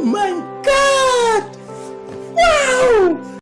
Oh my god! Wow!